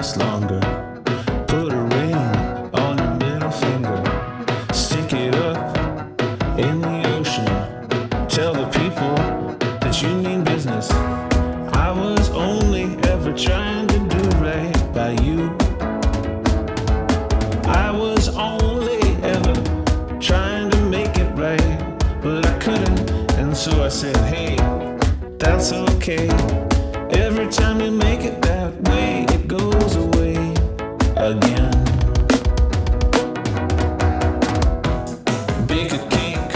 last longer. Put a ring on your middle finger. Stick it up in the ocean. Tell the people that you mean business. I was only ever trying to do right by you. I was only ever trying to make it right, but I couldn't. And so I said, hey, that's okay. Every time you make it that way, again. Bake a cake,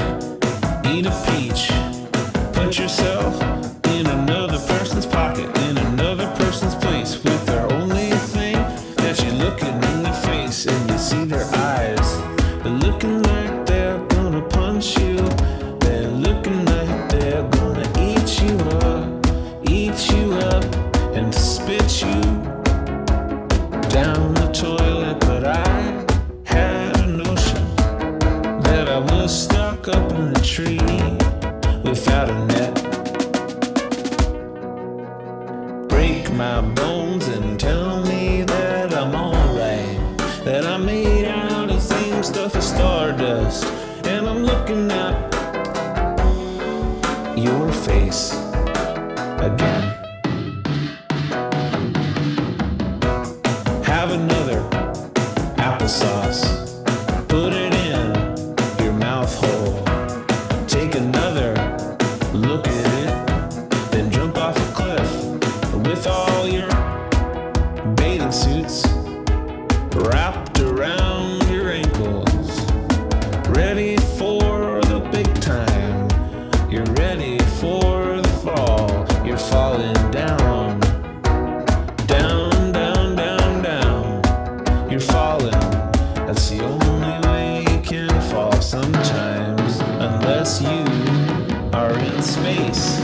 eat a peach, put yourself in another person's pocket, in another person's place, with their only thing that you're looking in their face, and you see their eyes. They're looking like they're gonna punch you. They're looking like they're gonna eat you up, eat you up, and spit you down the toilet. But I had a notion that I was stuck up in a tree without a net. Break my bones and tell me that I'm alright. That I'm made out of same stuff as stardust. And I'm looking at applesauce. Put it in your mouth hole. Take another look at it. Then jump off a cliff with all your bathing suits wrapped falling. That's the only way you can fall sometimes. Unless you are in space.